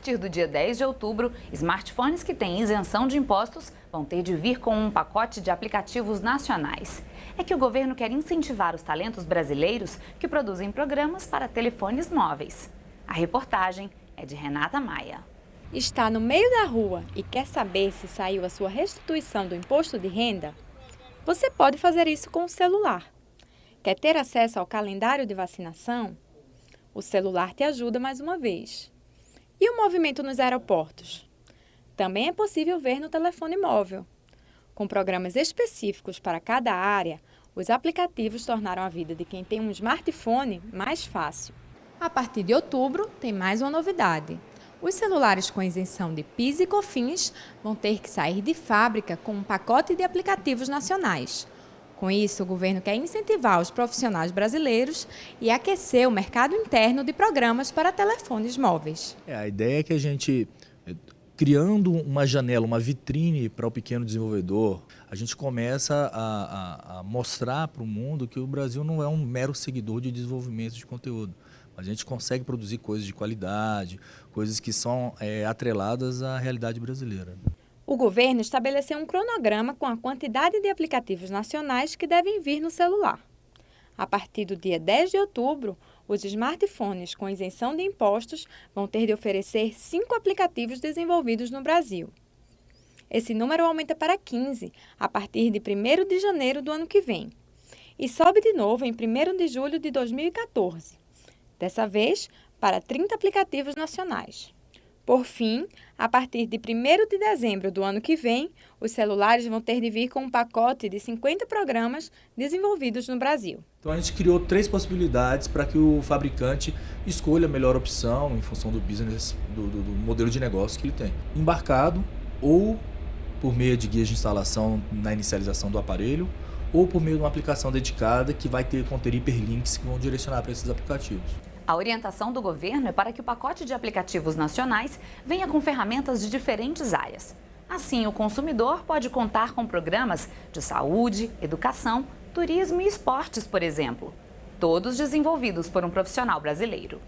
partir do dia 10 de outubro, smartphones que têm isenção de impostos vão ter de vir com um pacote de aplicativos nacionais. É que o governo quer incentivar os talentos brasileiros que produzem programas para telefones móveis. A reportagem é de Renata Maia. Está no meio da rua e quer saber se saiu a sua restituição do imposto de renda? Você pode fazer isso com o celular. Quer ter acesso ao calendário de vacinação? O celular te ajuda mais uma vez. E o movimento nos aeroportos? Também é possível ver no telefone móvel. Com programas específicos para cada área, os aplicativos tornaram a vida de quem tem um smartphone mais fácil. A partir de outubro, tem mais uma novidade. Os celulares com isenção de PIS e COFINS vão ter que sair de fábrica com um pacote de aplicativos nacionais. Com isso, o governo quer incentivar os profissionais brasileiros e aquecer o mercado interno de programas para telefones móveis. É, a ideia é que a gente, eh, criando uma janela, uma vitrine para o pequeno desenvolvedor, a gente começa a, a, a mostrar para o mundo que o Brasil não é um mero seguidor de desenvolvimento de conteúdo. A gente consegue produzir coisas de qualidade, coisas que são é, atreladas à realidade brasileira. O governo estabeleceu um cronograma com a quantidade de aplicativos nacionais que devem vir no celular. A partir do dia 10 de outubro, os smartphones com isenção de impostos vão ter de oferecer cinco aplicativos desenvolvidos no Brasil. Esse número aumenta para 15 a partir de 1 de janeiro do ano que vem e sobe de novo em 1 de julho de 2014, dessa vez para 30 aplicativos nacionais. Por fim, a partir de 1 de dezembro do ano que vem, os celulares vão ter de vir com um pacote de 50 programas desenvolvidos no Brasil. Então a gente criou três possibilidades para que o fabricante escolha a melhor opção em função do business, do, do, do modelo de negócio que ele tem. Embarcado ou por meio de guias de instalação na inicialização do aparelho, ou por meio de uma aplicação dedicada que vai ter conter hiperlinks que vão direcionar para esses aplicativos. A orientação do governo é para que o pacote de aplicativos nacionais venha com ferramentas de diferentes áreas. Assim, o consumidor pode contar com programas de saúde, educação, turismo e esportes, por exemplo, todos desenvolvidos por um profissional brasileiro.